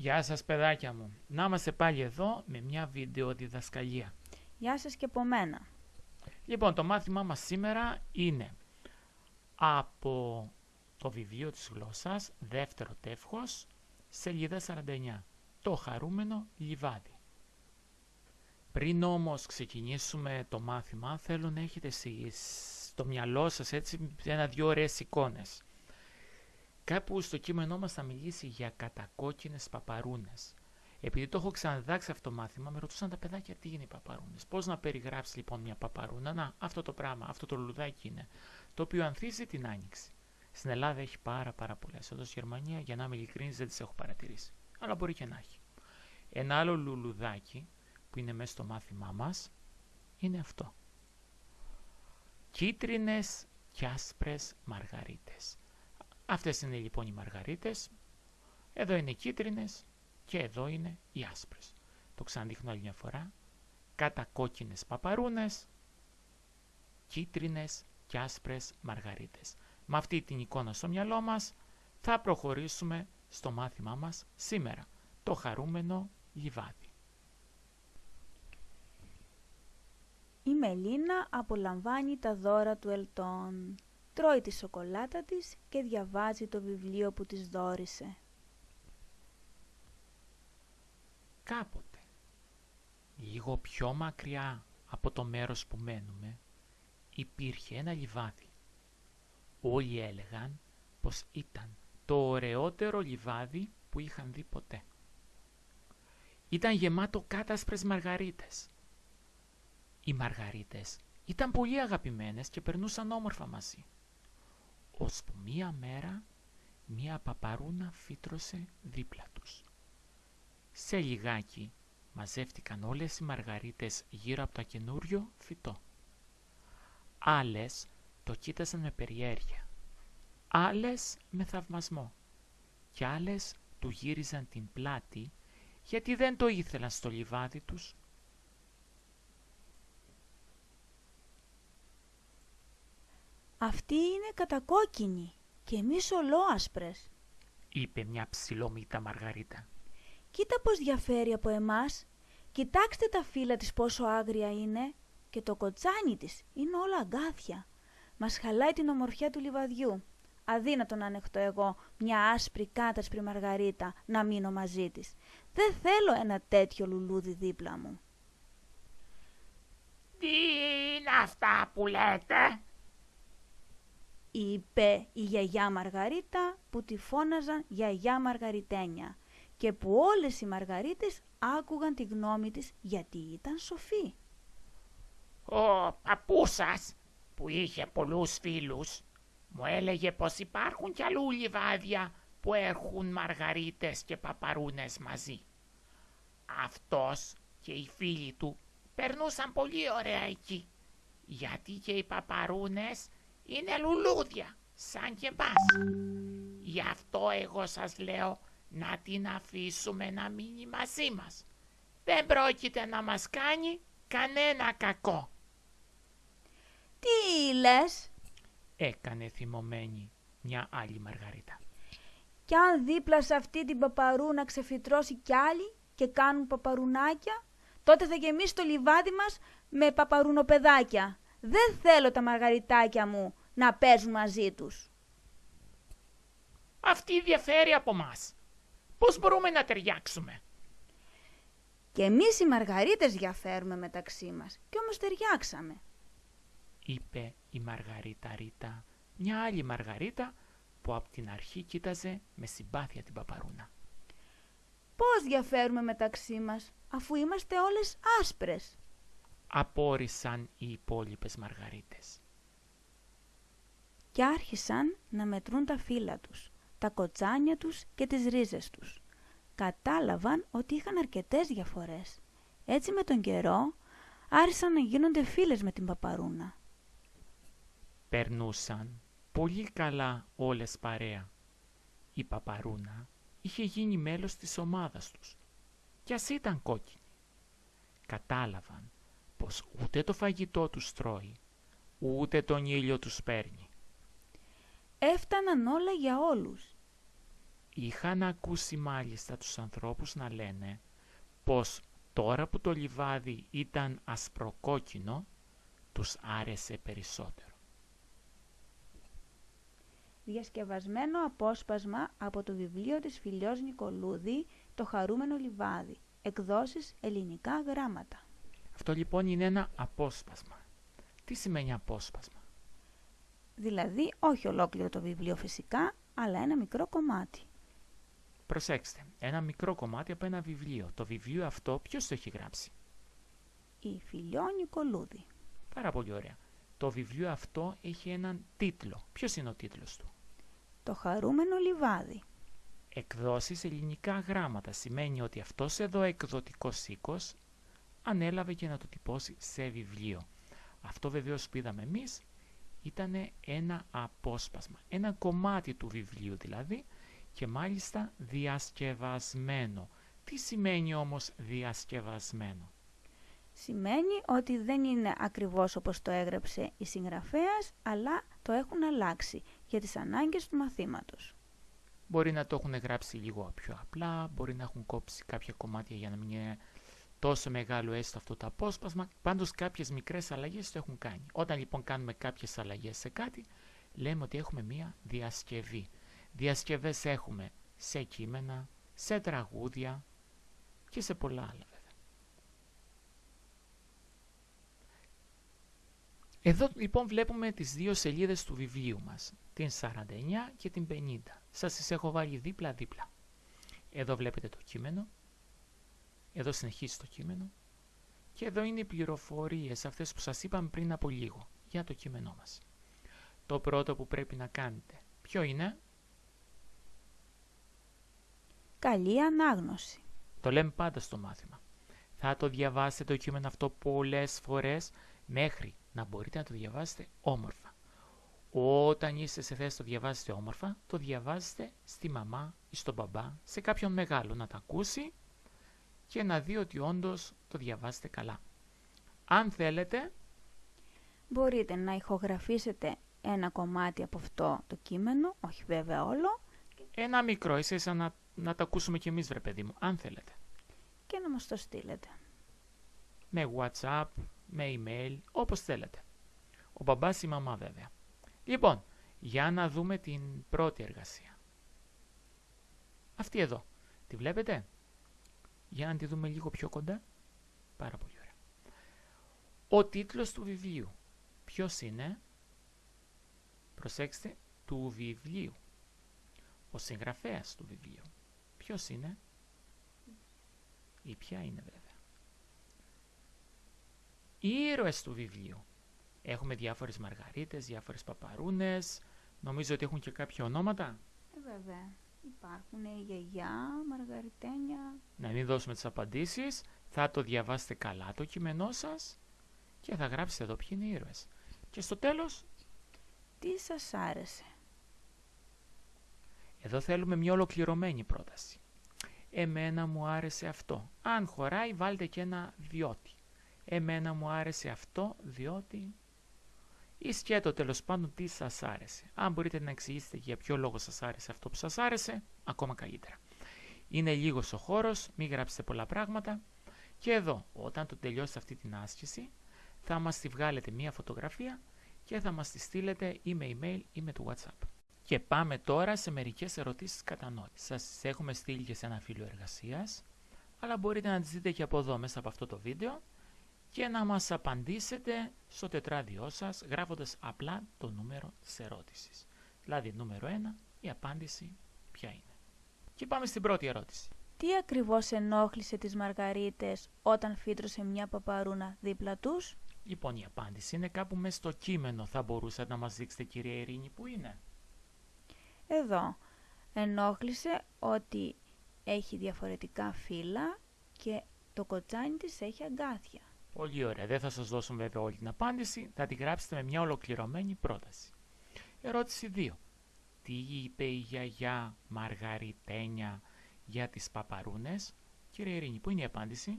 Γεια σας παιδάκια μου. Να είμαστε πάλι εδώ με μια βίντεο διδασκαλία. Γεια σας και από μένα. Λοιπόν, το μάθημά μας σήμερα είναι από το βιβλίο της γλώσσας, δεύτερο τεύχος, σελίδα 49. Το χαρούμενο λιβάδι. Πριν όμως ξεκινήσουμε το μάθημα, θέλω να έχετε εσείς στο μυαλό σας έτσι ένα-δυο ωραίες εικόνες. Κάπου στο κείμενό μας θα μιλήσει για κατακόκκινες παπαρούνες. Επειδή το έχω ξαναδάξει αυτό το μάθημα, με ρωτούσαν τα παιδάκια τι είναι οι παπαρούνες; Πώς να περιγράψεις λοιπόν μια παπαρούνα; Να, αυτό το πράγμα, αυτό το λουλουδάκι είναι. Το οποίο ανθίζει την άνοιξη. Στην Ελλάδα έχει πάρα πάρα πολλές. Εδώ στη Γερμανία, για να είμαι ειλικρινής, δεν τις έχω παρατηρήσει. Αλλά μπορεί και να έχει. Ένα άλλο λουλουδάκι που είναι μέσα στο μάθημά μας είναι αυτό. Κίτρινες και άσπρες μαργαρίτες. Αυτές είναι λοιπόν οι μαργαρίτες. Εδώ είναι οι κίτρινες και εδώ είναι οι άσπρες. Το ξαναδείχνω άλλη μια φορά. Κατακόκκινες παπαρούνες, κίτρινες και άσπρες μαργαρίτες. Με αυτή την εικόνα στο μυαλό μας θα προχωρήσουμε στο μάθημά μας σήμερα. Το χαρούμενο λιβάδι. Η Μελίνα απολαμβάνει τα δώρα του Ελτών. Τρώει τη σοκολάτα της και διαβάζει το βιβλίο που της δόρισε. Κάποτε, λίγο πιο μακριά από το μέρος που μένουμε, υπήρχε ένα λιβάδι. Όλοι έλεγαν πως ήταν το ωραιότερο λιβάδι που είχαν δει ποτέ. Ήταν γεμάτο κάτασπρες μαργαρίτες. Οι μαργαρίτες ήταν πολύ αγαπημένες και περνούσαν όμορφα μαζί. Ώσπου μία μέρα μία παπαρούνα φύτρωσε δίπλα τους. Σε λιγάκι μαζεύτηκαν όλες οι μαργαρίτες γύρω από το καινούριο φυτό. Άλλες το κοίτασαν με περιέργεια, άλλες με θαυμασμό και άλλες του γύριζαν την πλάτη γιατί δεν το ήθελαν στο λιβάδι τους. Αυτή είναι κατακόκκινη και εμείς ολόασπρες. είπε μια ψηλόμυτα Μαργαρίτα. Κοίτα πως διαφέρει από εμάς. Κοιτάξτε τα φύλλα της πόσο άγρια είναι και το κοτσάνι της είναι όλα αγκάθια. Μας χαλάει την ομορφιά του λιβαδιού. Αδύνατο να ανεχτώ εγώ μια άσπρη κάτασπρη μαργαρίτα να μείνω μαζί της. Δεν θέλω ένα τέτοιο λουλούδι δίπλα μου. Τι είναι αυτά που λέτε, είπε η γιαγιά Μαργαρίτα που τη φώναζαν γιαγιά Μαργαριτένια και που όλες οι Μαργαρίτες άκουγαν τη γνώμη της γιατί ήταν σοφή. Ο παππούς σας που είχε πολλούς φίλους μου έλεγε πως υπάρχουν κι αλλού λιβάδια που έχουν μαργαρίτες και παπαρούνες μαζί. Αυτός και οι φίλοι του περνούσαν πολύ ωραία εκεί, γιατί και οι παπαρούνες είναι λουλούδια, σαν και εμάς. Γι' αυτό εγώ σας λέω να την αφήσουμε να μείνει μαζί μας. Δεν πρόκειται να μας κάνει κανένα κακό. Τι λες, Έκανε θυμωμένη μια άλλη Μαργαρίτα. κι αν δίπλα σε αυτή την παπαρούνα ξεφυτρώσει κι άλλοι και κάνουν παπαρουνάκια, τότε θα γεμίσει το λιβάδι μας με παπαρουνοπεδάκια. Δεν θέλω τα μαργαριτάκια μου να παίζουν μαζί τους. Αυτή διαφέρει από μας. Πώς μπορούμε να ταιριάξουμε; Και εμείς οι μαργαρίτες διαφέρουμε μεταξύ μας και όμως ταιριάξαμε. είπε η Μαργαρίτα Ρίτα, μια άλλη Μαργαρίτα που από την αρχή κοίταζε με συμπάθεια την παπαρούνα. Πώς διαφέρουμε μεταξύ μας αφού είμαστε όλες άσπρες. Απόρρισαν οι υπόλοιπες Μαργαρίτες. και άρχισαν να μετρούν τα φύλλα τους, τα κοτσάνια τους και τις ρίζες τους. Κατάλαβαν ότι είχαν αρκετές διαφορές. Έτσι με τον καιρό άρχισαν να γίνονται φίλες με την παπαρούνα. Περνούσαν πολύ καλά όλες παρέα. Η παπαρούνα είχε γίνει μέλος της ομάδας τους κι ας ήταν κόκκινη. Κατάλαβαν πως ούτε το φαγητό τους τρώει, ούτε τον ήλιο τους παίρνει. Έφταναν όλα για όλους. είχαν ακούσει μάλιστα τους ανθρώπους να λένε πως τώρα που το λιβάδι ήταν ασπροκόκκινο, τους άρεσε περισσότερο. Διασκευασμένο απόσπασμα από το βιβλίο της Φιλιός Νικολούδη «Το χαρούμενο λιβάδι», εκδόσεις ελληνικά γράμματα. Αυτό λοιπόν είναι ένα απόσπασμα. Τι σημαίνει απόσπασμα; Δηλαδή όχι ολόκληρο το βιβλίο φυσικά, αλλά ένα μικρό κομμάτι. Προσέξτε, ένα μικρό κομμάτι από ένα βιβλίο. Το βιβλίο αυτό ποιος το έχει γράψει; Η Φιλιό Νικολούδη. Πάρα πολύ ωραία. Το βιβλίο αυτό έχει έναν τίτλο. Ποιος είναι ο τίτλος του; Το χαρούμενο λιβάδι. Εκδόσεις ελληνικά γράμματα σημαίνει ότι αυτός εδώ εκδοτικός οίκος ανέλαβε και να το τυπώσει σε βιβλίο. Αυτό βεβαίως που είδαμε εμείς ήταν ένα απόσπασμα, ένα κομμάτι του βιβλίου δηλαδή και μάλιστα διασκευασμένο. Τι σημαίνει όμως διασκευασμένο; Σημαίνει ότι δεν είναι ακριβώς όπως το έγραψε η συγγραφέας, αλλά το έχουν αλλάξει για τις ανάγκες του μαθήματος. Μπορεί να το έχουν γράψει λίγο πιο απλά, μπορεί να έχουν κόψει κάποια κομμάτια για να μην είναι τόσο μεγάλο έστω αυτό το απόσπασμα. Πάντως κάποιες μικρές αλλαγές το έχουν κάνει. Όταν λοιπόν κάνουμε κάποιες αλλαγές σε κάτι, λέμε ότι έχουμε μία διασκευή. Διασκευές έχουμε σε κείμενα, σε τραγούδια και σε πολλά άλλα βέβαια. Εδώ λοιπόν βλέπουμε τις δύο σελίδες του βιβλίου μας, την 49 και την 50. Σας τις έχω βάλει δίπλα-δίπλα. Εδώ βλέπετε το κείμενο, εδώ συνεχίζει το κείμενο και εδώ είναι οι πληροφορίες αυτές που σας είπαμε πριν από λίγο για το κείμενό μας. Το πρώτο που πρέπει να κάνετε, ποιο είναι; Καλή ανάγνωση. Το λέμε πάντα στο μάθημα. Θα το διαβάσετε το κείμενο αυτό πολλές φορές μέχρι να μπορείτε να το διαβάσετε όμορφα. Όταν είστε σε θέση να το διαβάσετε όμορφα, το διαβάζετε στη μαμά ή στον μπαμπά, σε κάποιον μεγάλο να το ακούσει και να δει ότι όντως το διαβάζετε καλά. Αν θέλετε... Μπορείτε να ηχογραφήσετε ένα κομμάτι από αυτό το κείμενο, όχι βέβαια όλο. Ένα μικρό, ίσα να, να το ακούσουμε κι εμείς βρε παιδί μου, αν θέλετε. Και να μας το στείλετε. Με WhatsApp, με email, όπως θέλετε. Ο μπαμπάς ή η μαμά βέβαια. Λοιπόν, για να δούμε την πρώτη εργασία. Αυτή εδώ. Τη βλέπετε; Για να τη δούμε λίγο πιο κοντά. Πάρα πολύ ωραία. Ο τίτλος του βιβλίου. Ποιος είναι; Προσέξτε, του βιβλίου. Ο συγγραφέας του βιβλίου. Ποιος είναι; Ή ποια είναι βέβαια. Οι ήρωες του βιβλίου. Έχουμε διάφορες μαργαρίτες, διάφορες παπαρούνες. Νομίζω ότι έχουν και κάποια ονόματα. Ε, βέβαια. Υπάρχουν η γιαγιά, μαργαριτένια. Να μην δώσουμε τις απαντήσεις. Θα το διαβάσετε καλά το κείμενό σας και θα γράψετε εδώ ποιοι είναι οι ήρωες. Και στο τέλος... Τι σας άρεσε; Εδώ θέλουμε μια ολοκληρωμένη πρόταση. Εμένα μου άρεσε αυτό. Αν χωράει βάλτε και ένα διότι. Εμένα μου άρεσε αυτό διότι... Ή σκέτο τέλος πάντων τι σας άρεσε. Αν μπορείτε να εξηγήσετε για ποιο λόγο σας άρεσε αυτό που σας άρεσε, ακόμα καλύτερα. Είναι λίγος ο χώρος, μην γράψετε πολλά πράγματα. Και εδώ, όταν το τελειώσετε αυτή την άσκηση, θα μας τη βγάλετε μία φωτογραφία και θα μας τη στείλετε ή με email ή με το WhatsApp. Και πάμε τώρα σε μερικές ερωτήσεις κατανόησης. Σας έχουμε στείλει και σε ένα φύλλο εργασίας, αλλά μπορείτε να τις δείτε και από εδώ μέσα από αυτό το βίντεο και να μας απαντήσετε στο τετράδιό σας γράφοντας απλά το νούμερο της ερώτησης. Δηλαδή νούμερο 1, η απάντηση ποια είναι. Και πάμε στην πρώτη ερώτηση. Τι ακριβώς ενόχλησε τις μαργαρίτες όταν φύτρωσε μια παπαρούνα δίπλα τους; Λοιπόν, η απάντηση είναι κάπου μέσα στο κείμενο. Θα μπορούσατε να μας δείξετε, κυρία Ειρήνη, που είναι. Εδώ. Ενόχλησε ότι έχει διαφορετικά φύλλα και το κοτσάνι της έχει αγκάθια. Πολύ ωραία. Δεν θα σας δώσω βέβαια όλη την απάντηση. Θα τη γράψετε με μια ολοκληρωμένη πρόταση. Ερώτηση 2. Τι είπε η γιαγιά Μαργαριτένια για τις παπαρούνες; Κύριε Ειρήνη, πού είναι η απάντηση;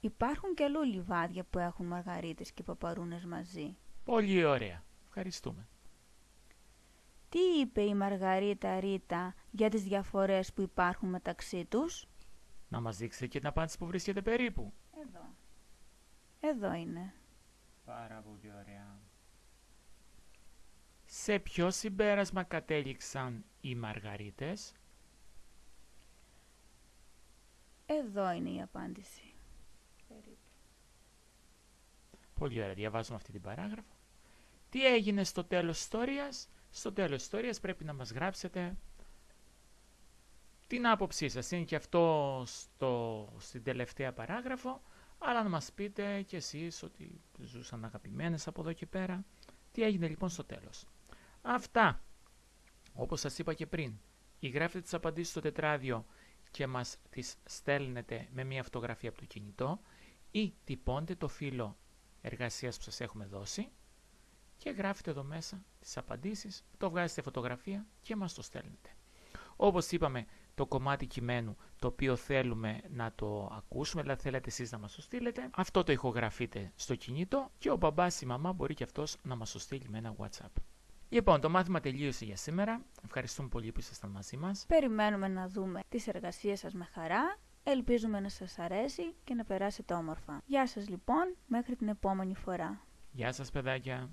Υπάρχουν και αλλού λιβάδια που έχουν μαργαρίτες και παπαρούνες μαζί. Πολύ ωραία. Ευχαριστούμε. Τι είπε η Μαργαρίτα Ρίτα για τις διαφορές που υπάρχουν μεταξύ τους; Να μας δείξετε και την απάντηση που βρίσκεται περίπου. Εδώ. Εδώ είναι. Πάρα πολύ ωραία. Σε ποιο συμπέρασμα κατέληξαν οι Μαργαρίτες; Εδώ είναι η απάντηση. Πολύ ωραία, διαβάζουμε αυτή την παράγραφο. Τι έγινε στο τέλος της ιστορίας; Στο τέλος της ιστορίας πρέπει να μας γράψετε την άποψή σας. Είναι και αυτό στο, στην τελευταία παράγραφο, αλλά να μας πείτε κι εσείς ότι ζούσαν αγαπημένες από εδώ και πέρα. Τι έγινε λοιπόν στο τέλος. Αυτά, όπως σας είπα και πριν, ή γράφετε τις απαντήσεις στο τετράδιο και μας τις στέλνετε με μια φωτογραφία από το κινητό ή τυπώνετε το φύλλο εργασίας που σας έχουμε δώσει και γράφετε εδώ μέσα τις απαντήσεις, το βγάζετε φωτογραφία και μας το στέλνετε. Όπως είπαμε, το κομμάτι κειμένου το οποίο θέλουμε να το ακούσουμε, δηλαδή θέλετε εσείς να μας το στείλετε, αυτό το ηχογραφείτε στο κινητό και ο μπαμπάς ή η μαμά μπορεί και αυτός να μας το στείλει με ένα WhatsApp. Λοιπόν, το μάθημα τελείωσε για σήμερα. Ευχαριστούμε πολύ που ήσασταν μαζί μας. Περιμένουμε να δούμε τις εργασίες σας με χαρά. Ελπίζουμε να σας αρέσει και να περάσετε όμορφα. Γεια σας λοιπόν, μέχρι την επόμενη φορά. Γεια σας παιδάκια.